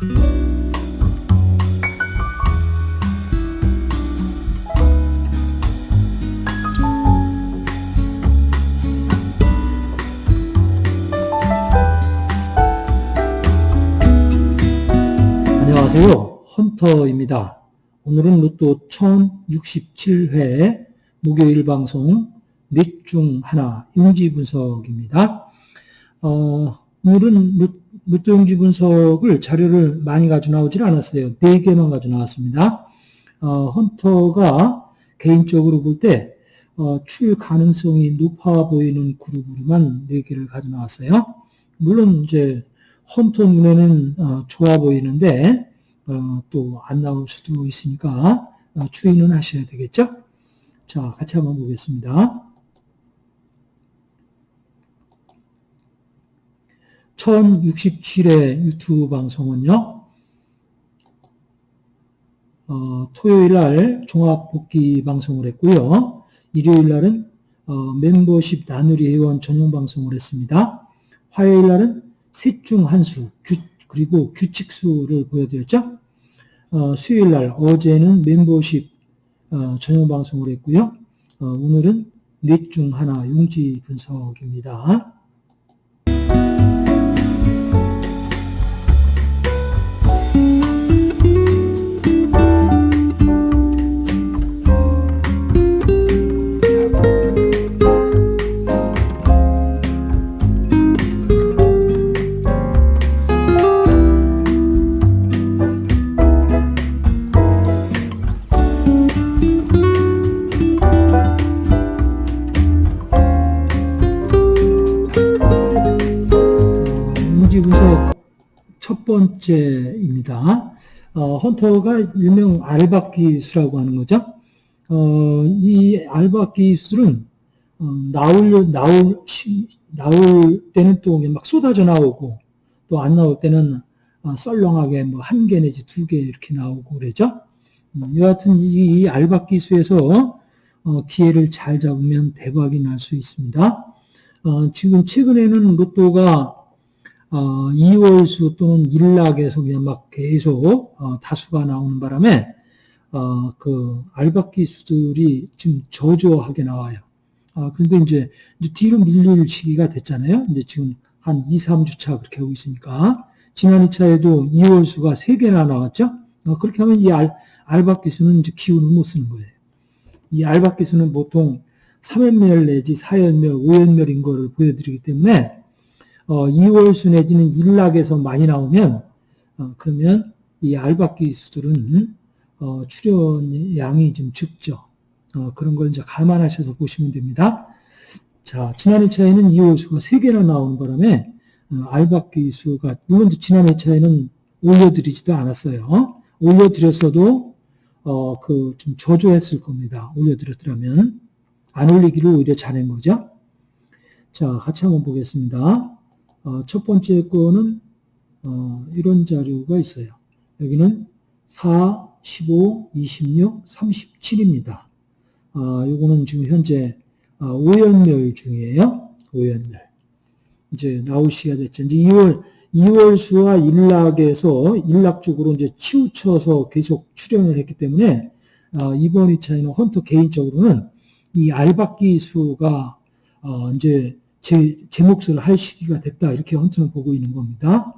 안녕하세요. 헌터입니다. 오늘은 로또 1067회 목요일 방송 넷 중 하나 용지 분석입니다. 어, 오늘은 용지 분석을 자료를 많이 가져 나오질 않았어요. 4개만 가져 나왔습니다. 어, 헌터가 개인적으로 볼 때, 어, 출 가능성이 높아 보이는 그룹으로만 4개를 가져 나왔어요. 물론 이제 헌터 눈에는 어, 좋아 보이는데 어, 또 안 나올 수도 있으니까 어, 추이는 하셔야 되겠죠? 자, 같이 한번 보겠습니다. 1067회 유튜브 방송은요, 어, 토요일 날 종합 복귀 방송을 했고요. 일요일 날은 어, 멤버십 나누리 회원 전용 방송을 했습니다. 화요일 날은 셋 중 한 수, 그리고 규칙수를 보여드렸죠. 어, 수요일 날 어제는 멤버십 어, 전용 방송을 했고요. 어, 오늘은 넷 중 하나 용지 분석입니다. 용지 분석 첫 번째입니다. 어, 헌터가 일명 알바기 수라고 하는 거죠. 어, 이 알바기 수는 어, 나올 나올 시, 나올 때는 또 막 쏟아져 나오고 또 안 나올 때는 어, 썰렁하게 뭐 한 개 내지 두 개 이렇게 나오고 그러죠. 음, 여하튼 이, 이 알바기 수에서 어, 기회를 잘 잡으면 대박이 날 수 있습니다. 어, 지금 최근에는 로또가 어, 2월수 또는 일락에서 그냥 막 계속 어, 다수가 나오는 바람에 어, 그 알박기 수들이 지금 저조하게 나와요. 아, 그런데 이제, 이제 뒤로 밀릴 시기가 됐잖아요. 이제 지금 한 2, 3주차 그렇게 하고 있으니까 지난 2차에도 2월 수가 3개나 나왔죠. 어, 그렇게 하면 이 알, 알박 기 수는 이제 기운을 못 쓰는 거예요. 이 알박 기 수는 보통 3연멸 내지 4연멸, 5연멸인 거를 보여드리기 때문에 어, 2월수 내지는 일락에서 많이 나오면 어, 그러면 이 알박 기 수들은 어, 출연 양이 좀 적죠. 어, 그런 걸 이제 감안하셔서 보시면 됩니다. 자, 지난 2차에는 2월수가 3개나 나오는 바람에 어, 알박 기 수가 물론 지난 2차에는 올려드리지도 않았어요. 올려드렸어도 어, 그 좀 저조했을 겁니다. 올려드렸더라면 안 올리기를 오히려 잘한 거죠. 자, 같이 한번 보겠습니다. 어, 첫 번째 거는 어, 이런 자료가 있어요. 여기는 4, 15, 26, 37입니다. 어, 요거는 지금 현재 어, 오연멸 중이에요. 오연멸. 이제 나올 시기가 됐죠. 이제 2월 2월 수와 일락에서 일락 쪽으로 이제 치우쳐서 계속 출연을 했기 때문에 어, 이번 2차에는 헌터 개인적으로는 이 알박기 수가 어, 이제 제, 제 몫을 할 시기가 됐다. 이렇게 헌터는 보고 있는 겁니다.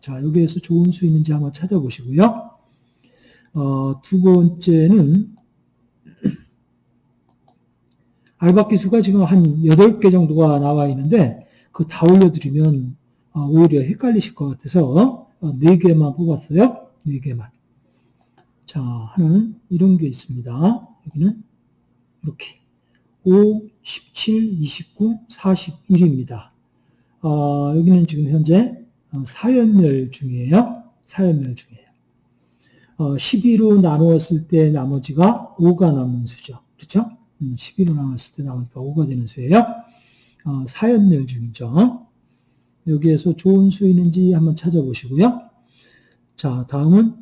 자, 여기에서 좋은 수 있는지 한번 찾아보시고요. 어, 두 번째는 알박기 수가 지금 한 8개 정도가 나와 있는데 그 다 올려드리면 어, 오히려 헷갈리실 것 같아서 어, 4개만 뽑았어요. 4개만. 자, 하나는 이런 게 있습니다. 여기는 이렇게 5, 17, 29, 41입니다. 어, 여기는 지금 현재 사연멸 중이에요. 사연멸 중이에요. 어, 12로 나누었을 때 나머지가 5가 남는 수죠. 그렇죠? 음, 12로 나눴을 때 나오니까 5가 되는 수예요. 어, 사연멸 중이죠. 여기에서 좋은 수 있는지 한번 찾아보시고요. 자, 다음은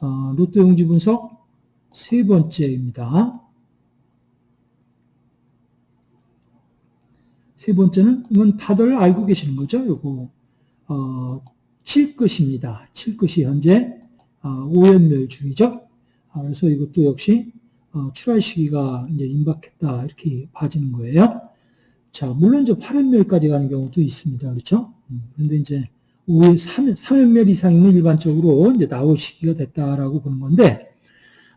어, 로또 용지 분석 세 번째입니다. 세 번째는 이건 다들 알고 계시는 거죠. 요거 어, 칠 것입니다. 칠 것이 현재 아, 오연멸 중이죠. 아, 그래서 이것도 역시 어, 출할 시기가 이제 임박했다 이렇게 봐지는 거예요. 자, 물론 이제 8연멸까지 가는 경우도 있습니다. 그렇죠? 음, 그런데 이제 5회, 3, 3연멸 이상이면 일반적으로 이제 나올 시기가 됐다라고 보는 건데,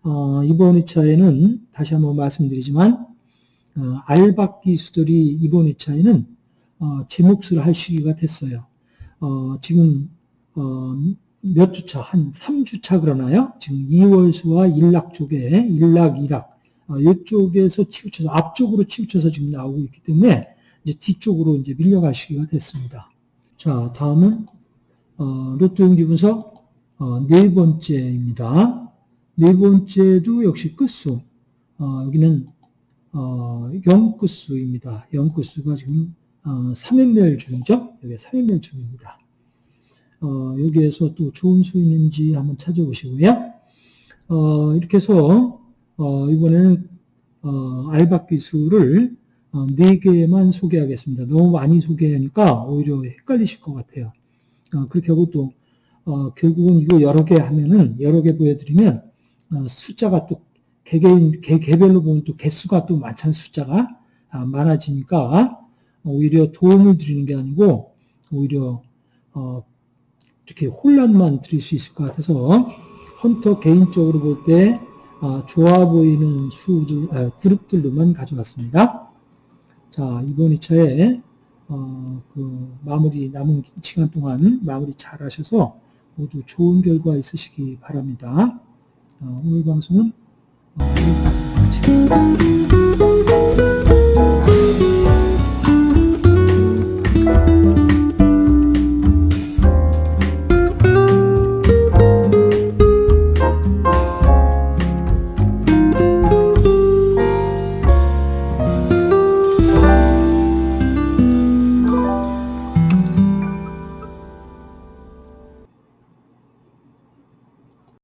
어, 이번 2차에는 다시 한번 말씀드리지만, 어, 알박 기 수들이 이번 2차에는 어, 제 몫을 할 시기가 됐어요. 어, 지금 어, 몇 주차, 한 3주차 그러나요? 지금 2월수와 일락 쪽에, 일락, 일락, 어, 이쪽에서 치우쳐서, 앞쪽으로 치우쳐서 지금 나오고 있기 때문에, 이제 뒤쪽으로 이제 밀려갈 시기가 됐습니다. 자, 다음은, 어, 로또 용지 분석, 어, 네 번째입니다. 네 번째도 역시 끝수. 어, 여기는, 어, 0끝수입니다. 0끝수가 지금, 어, 3연멸 중이죠? 여기 3연멸 중입니다. 어, 여기에서 또 좋은 수 있는지 한번 찾아보시고요. 어, 이렇게 해서 어, 이번에는 어, 알박 기술을 어, 4개만 소개하겠습니다. 너무 많이 소개하니까 오히려 헷갈리실 것 같아요. 어, 그렇게 하고 또 어, 결국은 이거 여러 개 하면은 여러 개 보여드리면 어, 숫자가 또 개개인 개, 개별로 보면 또 개수가 또 많잖아요. 숫자가 아, 많아지니까 오히려 도움을 드리는 게 아니고 오히려 어, 이렇게 혼란만 드릴 수 있을 것 같아서 헌터 개인적으로 볼때 아, 좋아 보이는 수들, 아, 그룹들로만 가져왔습니다. 자, 이번 2차에 어, 그 마무리 남은 시간 동안 마무리 잘 하셔서 모두 좋은 결과 있으시기 바랍니다. 어, 오늘 방송은 어, 여기까지 마치겠습니다.